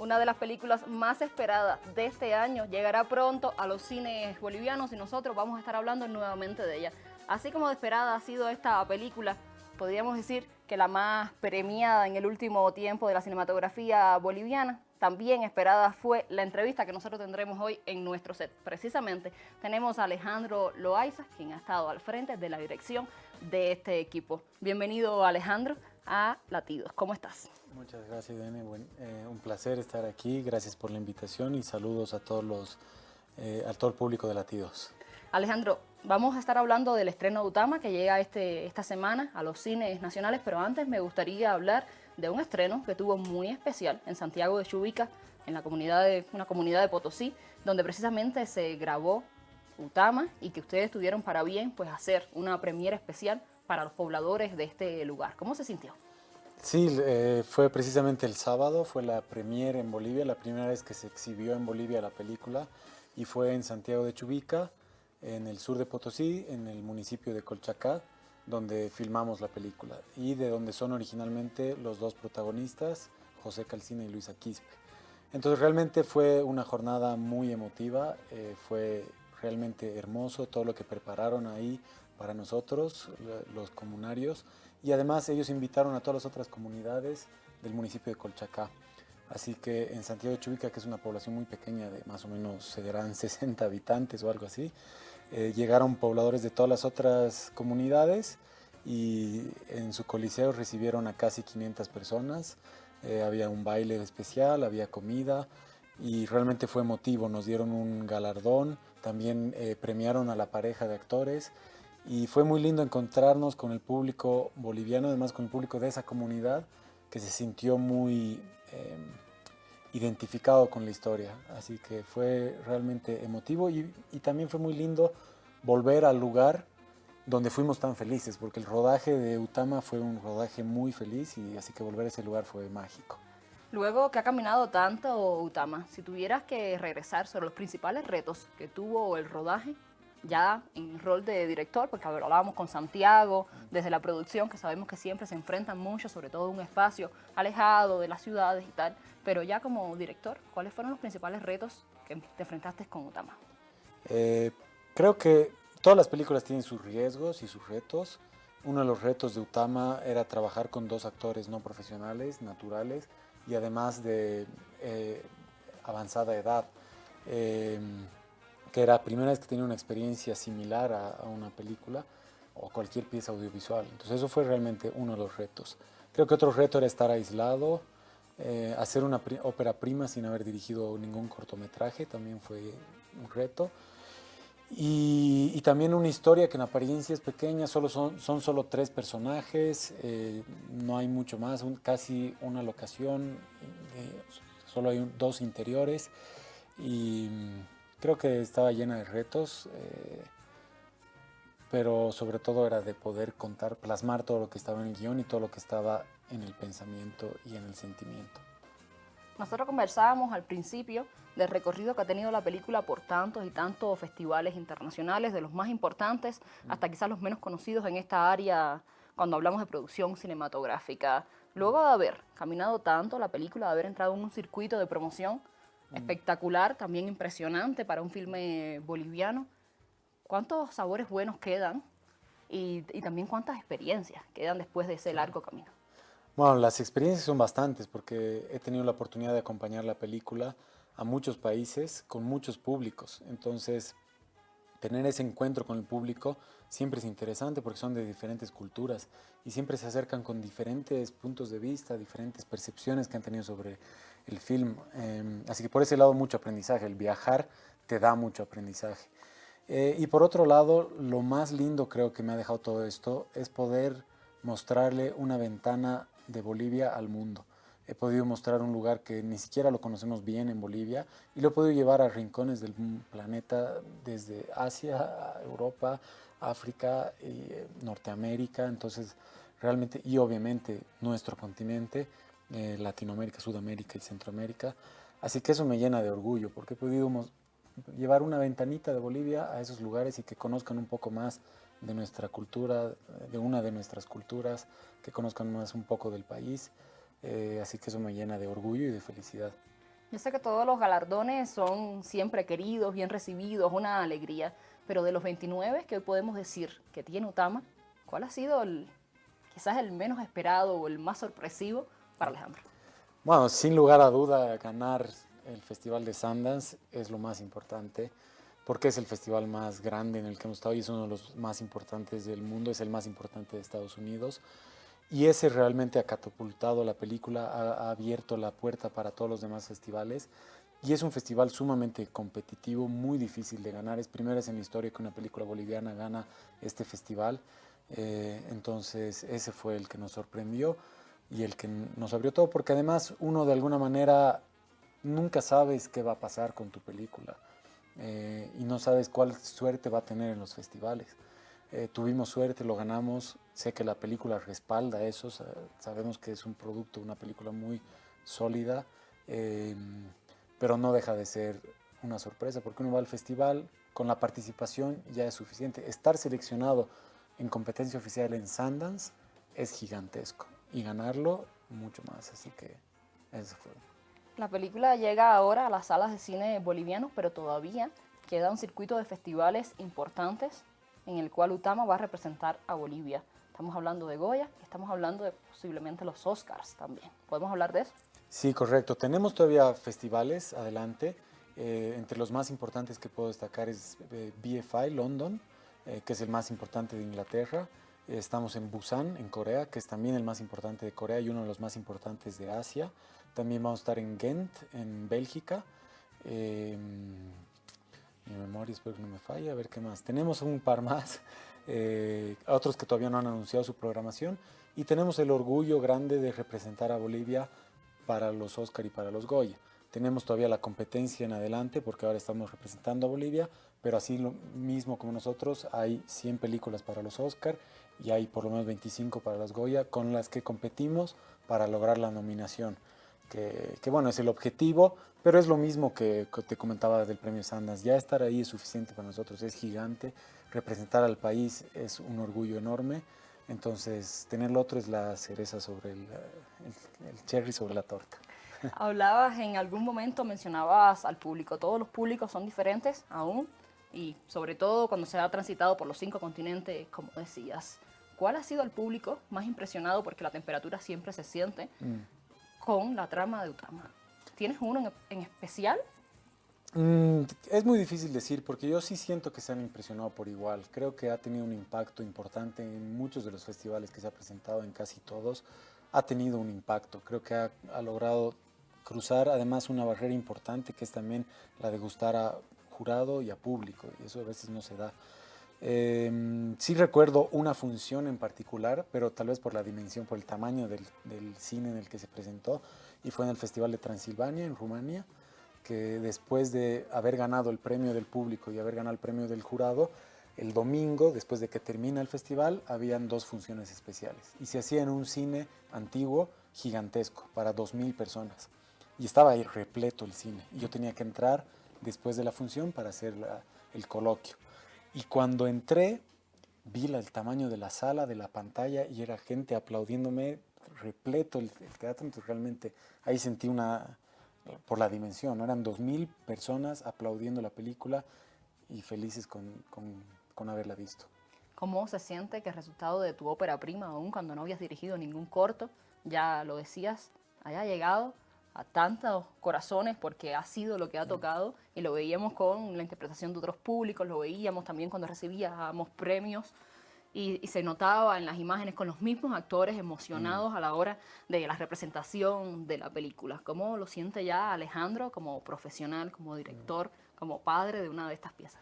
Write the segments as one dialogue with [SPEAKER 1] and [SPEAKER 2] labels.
[SPEAKER 1] una de las películas más esperadas de este año, llegará pronto a los cines bolivianos y nosotros vamos a estar hablando nuevamente de ella. Así como de esperada ha sido esta película, podríamos decir que la más premiada en el último tiempo de la cinematografía boliviana, también esperada fue la entrevista que nosotros tendremos hoy en nuestro set. Precisamente tenemos a Alejandro Loaiza, quien ha estado al frente de la dirección de este equipo. Bienvenido Alejandro a Latidos. ¿Cómo estás?
[SPEAKER 2] Muchas gracias, Dene. Eh, un placer estar aquí. Gracias por la invitación y saludos a todos los, eh, a todo el público de Latidos.
[SPEAKER 1] Alejandro, vamos a estar hablando del estreno de Utama que llega este, esta semana a los cines nacionales, pero antes me gustaría hablar de un estreno que tuvo muy especial en Santiago de Chubica, en la comunidad de, una comunidad de Potosí, donde precisamente se grabó Utama y que ustedes tuvieron para bien pues hacer una premiera especial para los pobladores de este lugar. ¿Cómo se sintió?
[SPEAKER 2] Sí, eh, fue precisamente el sábado, fue la premiere en Bolivia, la primera vez que se exhibió en Bolivia la película y fue en Santiago de Chubica, en el sur de Potosí, en el municipio de Colchacá, donde filmamos la película y de donde son originalmente los dos protagonistas, José Calcina y Luisa Quispe. Entonces realmente fue una jornada muy emotiva, eh, fue realmente hermoso todo lo que prepararon ahí para nosotros, los comunarios, y además ellos invitaron a todas las otras comunidades del municipio de Colchacá. Así que en Santiago de Chubica, que es una población muy pequeña, de más o menos serán 60 habitantes o algo así, eh, llegaron pobladores de todas las otras comunidades y en su coliseo recibieron a casi 500 personas. Eh, había un baile especial, había comida y realmente fue emotivo. Nos dieron un galardón, también eh, premiaron a la pareja de actores y fue muy lindo encontrarnos con el público boliviano, además con el público de esa comunidad que se sintió muy em, identificado con la historia. Así que fue realmente emotivo y, y también fue muy lindo volver al lugar donde fuimos tan felices, porque el rodaje de Utama fue un rodaje muy feliz y así que volver a ese lugar fue mágico.
[SPEAKER 1] Luego que ha caminado tanto Utama, si tuvieras que regresar sobre los principales retos que tuvo el rodaje, ya en rol de director, porque hablábamos con Santiago desde la producción, que sabemos que siempre se enfrentan mucho, sobre todo un espacio alejado de las ciudades y tal, pero ya como director, ¿cuáles fueron los principales retos que te enfrentaste con Utama?
[SPEAKER 2] Eh, creo que Todas las películas tienen sus riesgos y sus retos. Uno de los retos de Utama era trabajar con dos actores no profesionales, naturales, y además de eh, avanzada edad, em, que era la primera vez que tenía una experiencia similar a, una película o cualquier pieza audiovisual. Entonces eso fue realmente uno de los retos. Creo que otro reto era estar aislado, eh, hacer una ópera prima sin haber dirigido ningún cortometraje, también fue un reto. Y, también una historia que en apariencia es pequeña, solo son, son solo tres personajes, eh, no hay mucho más, casi una locación, eh, solo hay dos interiores y creo que estaba llena de retos, eh, pero sobre todo era de poder contar, plasmar todo lo que estaba en el guion y todo lo que estaba en el pensamiento y en el sentimiento.
[SPEAKER 1] Nosotros conversábamos al principio del recorrido que ha tenido la película por tantos y tantos festivales internacionales, de los más importantes hasta quizás los menos conocidos en esta área cuando hablamos de producción cinematográfica. Luego de haber caminado tanto la película, de haber entrado en un circuito de promoción espectacular, también impresionante para un filme boliviano, ¿cuántos sabores buenos quedan y, y también cuántas experiencias quedan después de ese largo camino?
[SPEAKER 2] Bueno, las experiencias son bastantes porque he tenido la oportunidad de acompañar la película a muchos países con muchos públicos. Entonces, tener ese encuentro con el público siempre es interesante porque son de diferentes culturas y siempre se acercan con diferentes puntos de vista, diferentes percepciones que han tenido sobre el film. Em, así que por ese lado mucho aprendizaje, el viajar te da mucho aprendizaje. Eh, y por otro lado, lo más lindo creo que me ha dejado todo esto es poder mostrarle una ventana de Bolivia al mundo. He podido mostrar un lugar que ni siquiera lo conocemos bien en Bolivia y lo he podido llevar a rincones del planeta, desde Asia, Europa, África, y eh, Norteamérica, entonces realmente, y obviamente nuestro continente, eh, Latinoamérica, Sudamérica y Centroamérica. Así que eso me llena de orgullo porque he podido llevar una ventanita de Bolivia a esos lugares y que conozcan un poco más de nuestra cultura, de una de nuestras culturas, que conozcan más un poco del país. Eh, así que eso me llena de orgullo y de felicidad.
[SPEAKER 1] Yo sé que todos los galardones son siempre queridos, bien recibidos, una alegría, pero de los 29 que hoy podemos decir que tiene Utama, ¿cuál ha sido el, quizás el menos esperado o el más sorpresivo para Alejandro?
[SPEAKER 2] Bueno, sin lugar a duda, ganar el Festival de Sundance es lo más importante, porque es el festival más grande en el que hemos estado y es uno de los más importantes del mundo, es el más importante de Estados Unidos. Y ese realmente ha catapultado la película, ha, abierto la puerta para todos los demás festivales. Y es un festival sumamente competitivo, muy difícil de ganar. Es primera vez en la historia que una película boliviana gana este festival. Eh, entonces ese fue el que nos sorprendió y el que nos abrió todo, porque además uno de alguna manera nunca sabes qué va a pasar con tu película eh, y no sabes cuál suerte va a tener en los festivales. Eh, tuvimos suerte, lo ganamos. Sé que la película respalda eso. Sabemos que es un producto, una película muy sólida, em, pero no deja de ser una sorpresa porque uno va al festival con la participación ya es suficiente. Estar seleccionado en competencia oficial en Sundance es gigantesco y ganarlo mucho más. Así que eso fue.
[SPEAKER 1] La película llega ahora a las salas de cine bolivianos, pero todavía queda un circuito de festivales importantes en el cual Utama va a representar a Bolivia. Estamos hablando de Goya y estamos hablando de posiblemente los Oscars también. ¿Podemos hablar de eso?
[SPEAKER 2] Sí, correcto. Tenemos todavía festivales adelante. Eh, entre los más importantes que puedo destacar es eh, BFI London, eh, que es el más importante de Inglaterra. Estamos en Busan, en Corea, que es también el más importante de Corea y uno de los más importantes de Asia. También vamos a estar en Ghent, en Bélgica. Mi memoria espero que no me falle, a ver qué más. Tenemos un par más, eh, otros que todavía no han anunciado su programación y tenemos el orgullo grande de representar a Bolivia para los Oscar y para los Goya. Tenemos todavía la competencia en adelante porque ahora estamos representando a Bolivia, pero así lo mismo como nosotros hay 100 películas para los Oscar y hay por lo menos 25 para los Goya con las que competimos para lograr la nominación que, bueno, es el objetivo, pero es lo mismo que, te comentaba del premio Sanders. Ya estar ahí es suficiente para nosotros, es gigante. Representar al país es un orgullo enorme. Entonces, tener lo otro es la cereza sobre el, el, cherry sobre la torta.
[SPEAKER 1] Hablabas en algún momento, mencionabas al público. Todos los públicos son diferentes aún y sobre todo cuando se ha transitado por los cinco continentes, como decías. ¿Cuál ha sido el público más impresionado? Porque la temperatura siempre se siente. Mm con la trama de Utama. ¿Tienes uno en, especial?
[SPEAKER 2] Mm, es muy difícil decir porque yo sí siento que se han impresionado por igual. Creo que ha tenido un impacto importante en muchos de los festivales que se ha presentado, en casi todos. Ha tenido un impacto. Creo que ha, ha logrado cruzar además una barrera importante que es también la de gustar a jurado y a público. Y eso a veces no se da. Eh, sí recuerdo una función en particular, pero tal vez por la dimensión, por el tamaño del, cine en el que se presentó, y fue en el Festival de Transilvania, en Rumania, que después de haber ganado el premio del público y haber ganado el premio del jurado, el domingo, después de que termina el festival, habían dos funciones especiales. Y se hacía en un cine antiguo, gigantesco, para 2.000 personas. Y estaba ahí repleto el cine. Y yo tenía que entrar después de la función para hacer el coloquio. Y cuando entré, vi el tamaño de la sala, de la pantalla, y era gente aplaudiéndome, repleto el, teatro, entonces realmente ahí sentí una, por la dimensión, ¿no? eran 2.000 personas aplaudiendo la película y felices con, con, con haberla visto.
[SPEAKER 1] ¿Cómo se siente que el resultado de tu ópera prima, aún cuando no habías dirigido ningún corto, ya lo decías, haya llegado a tantos corazones porque ha sido lo que ha tocado y lo veíamos con la interpretación de otros públicos, lo veíamos también cuando recibíamos premios y, se notaba en las imágenes con los mismos actores emocionados mm. a la hora de la representación de la película. ¿Cómo lo siente ya Alejandro como profesional, como director, como padre de una de estas piezas?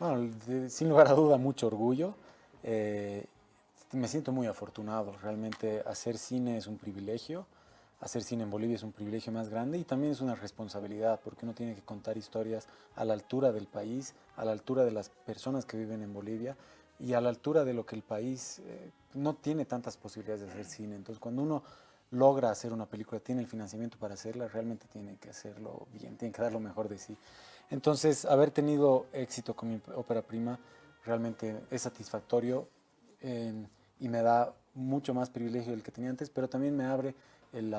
[SPEAKER 2] Bueno, sin lugar a duda, mucho orgullo. Eh, me siento muy afortunado. Realmente hacer cine es un privilegio hacer cine en Bolivia es un privilegio más grande y también es una responsabilidad porque uno tiene que contar historias a la altura del país, a la altura de las personas que viven en Bolivia y a la altura de lo que el país eh, no tiene tantas posibilidades de hacer cine. Entonces cuando uno logra hacer una película, tiene el financiamiento para hacerla, realmente tiene que hacerlo bien, tiene que dar lo mejor de sí. Entonces haber tenido éxito con mi ópera prima realmente es satisfactorio y me da mucho más privilegio del que tenía antes, pero también me abre el,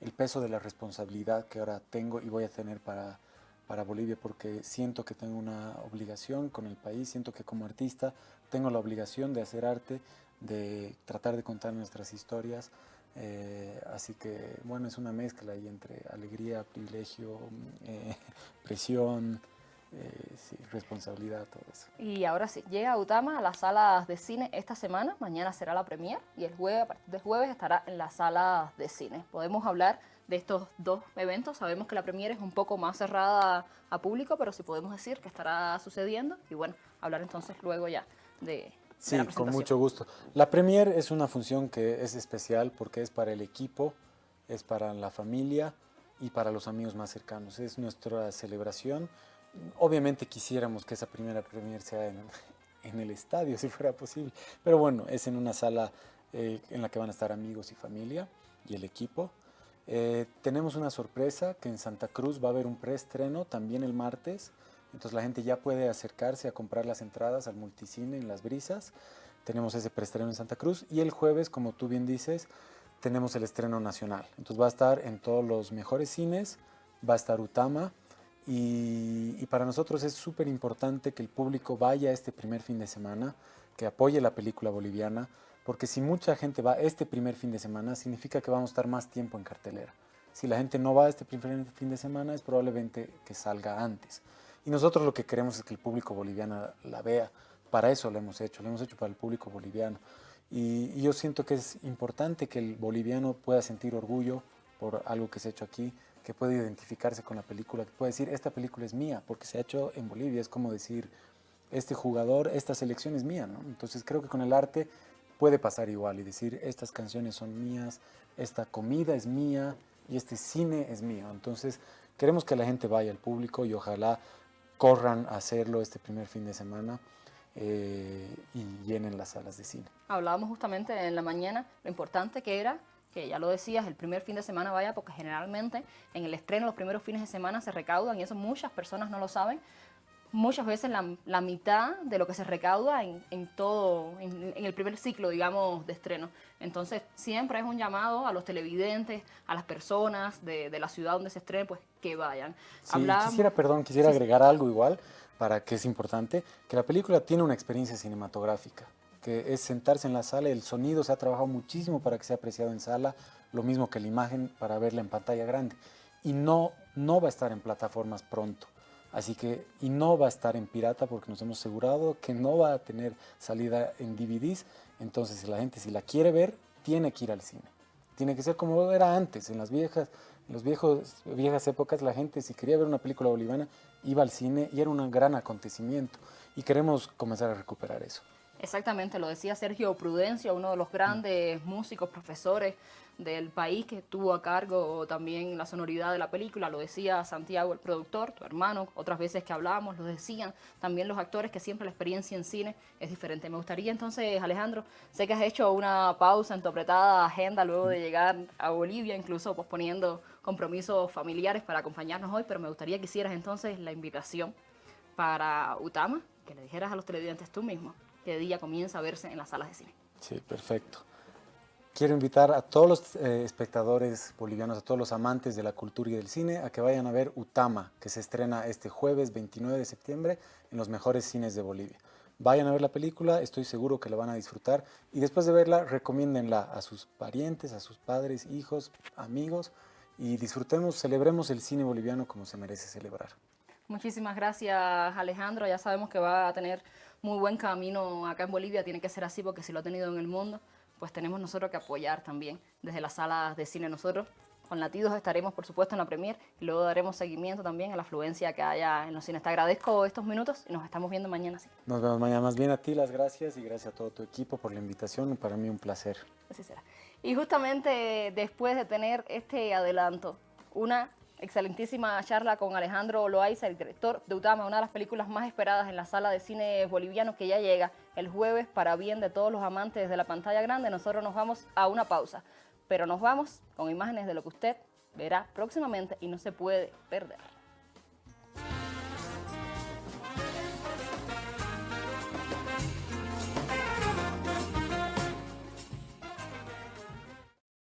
[SPEAKER 2] el peso de la responsabilidad que ahora tengo y voy a tener para, para Bolivia, porque siento que tengo una obligación con el país, siento que como artista tengo la obligación de hacer arte, de tratar de contar nuestras historias, eh, así que bueno, es una mezcla ahí entre alegría, privilegio, eh, presión, responsabilidad, todo eso.
[SPEAKER 1] Y ahora sí, llega Utama a las salas de cine esta semana, mañana será la premier y el jueves, a partir del jueves estará en las salas de cine. Podemos hablar de estos dos eventos, sabemos que la premier es un poco más cerrada a público, pero sí podemos decir que estará sucediendo y bueno, hablar entonces luego ya de,
[SPEAKER 2] Sí, con mucho gusto. La premier es una función que es especial porque es para el equipo, es para la familia y para los amigos más cercanos. Es nuestra celebración Obviamente quisiéramos que esa primera premier sea en, el estadio, si fuera posible. Pero bueno, es en una sala eh, en la que van a estar amigos y familia y el equipo. Eh, tenemos una sorpresa que en Santa Cruz va a haber un preestreno también el martes. Entonces la gente ya puede acercarse a comprar las entradas al multicine en Las Brisas. Tenemos ese preestreno en Santa Cruz. Y el jueves, como tú bien dices, tenemos el estreno nacional. Entonces va a estar en todos los mejores cines. Va a estar Utama, y, para nosotros es súper importante que el público vaya este primer fin de semana, que apoye la película boliviana, porque si mucha gente va este primer fin de semana, significa que vamos a estar más tiempo en cartelera. Si la gente no va este primer fin de semana, es probablemente que salga antes. Y nosotros lo que queremos es que el público boliviano la vea. Para eso lo hemos hecho, lo hemos hecho para el público boliviano. Y, y yo siento que es importante que el boliviano pueda sentir orgullo por algo que se ha hecho aquí, que puede identificarse con la película, que puede decir, esta película es mía, porque se ha hecho en Bolivia, es como decir, este jugador, esta selección es mía, ¿no? Entonces creo que con el arte puede pasar igual y decir, estas canciones son mías, esta comida es mía y este cine es mío. Entonces queremos que la gente vaya al público y ojalá corran a hacerlo este primer fin de semana. Eh, y llenen las salas de cine.
[SPEAKER 1] Hablábamos justamente en la mañana lo importante que era que ya lo decías, el primer fin de semana vaya, porque generalmente en el estreno los primeros fines de semana se recaudan, y eso muchas personas no lo saben, muchas veces la, mitad de lo que se recauda en, todo, en, el primer ciclo, digamos, de estreno. Entonces, siempre es un llamado a los televidentes, a las personas de, la ciudad donde se estrene, pues que vayan.
[SPEAKER 2] Sí, quisiera, perdón, quisiera agregar algo igual, para que es importante, que la película tiene una experiencia cinematográfica que es sentarse en la sala, el sonido se ha trabajado muchísimo para que sea apreciado en sala, lo mismo que la imagen para verla en pantalla grande. Y no, no va a estar en plataformas pronto. Así que, y no va a estar en pirata porque nos hemos asegurado que no va a tener salida en DVDs. Entonces, si la gente si la quiere ver, tiene que ir al cine. Tiene que ser como era antes, en las viejas, en los viejos, viejas épocas, la gente si quería ver una película boliviana, iba al cine y era un gran acontecimiento. Y queremos comenzar a recuperar eso.
[SPEAKER 1] Exactamente, lo decía Sergio Prudencio, uno de los grandes músicos, profesores del país que tuvo a cargo también la sonoridad de la película, lo decía Santiago, el productor, tu hermano, otras veces que hablábamos, lo decían también los actores que siempre la experiencia en cine es diferente. Me gustaría entonces, Alejandro, sé que has hecho una pausa en tu apretada agenda luego de llegar a Bolivia, incluso posponiendo compromisos familiares para acompañarnos hoy, pero me gustaría que hicieras entonces la invitación para Utama, que le dijeras a los televidentes tú mismo que día comienza a verse en las salas de cine.
[SPEAKER 2] Sí, perfecto. Quiero invitar a todos los eh, espectadores bolivianos, a todos los amantes de la cultura y del cine, a que vayan a ver Utama, que se estrena este jueves 29 de septiembre en los mejores cines de Bolivia. Vayan a ver la película, estoy seguro que la van a disfrutar y después de verla, recomiéndenla a sus parientes, a sus padres, hijos, amigos y disfrutemos, celebremos el cine boliviano como se merece celebrar.
[SPEAKER 1] Muchísimas gracias Alejandro, ya sabemos que va a tener muy buen camino acá en Bolivia, tiene que ser así porque si lo ha tenido en el mundo, pues tenemos nosotros que apoyar también desde las salas de cine nosotros. Con Latidos estaremos, por supuesto, en la premier y luego daremos seguimiento también a la afluencia que haya en los cines. Te agradezco estos minutos y nos estamos viendo mañana. Sí.
[SPEAKER 2] Nos vemos mañana. Más bien a ti las gracias y gracias a todo tu equipo por la invitación. Para mí un placer.
[SPEAKER 1] Así será. Y justamente después de tener este adelanto, una excelentísima charla con Alejandro Loaiza, el director de Utama, una de las películas más esperadas en la sala de cine boliviano que ya llega el jueves para bien de todos los amantes de la pantalla grande. Nosotros nos vamos a una pausa, pero nos vamos con imágenes de lo que usted verá próximamente y no se puede perder.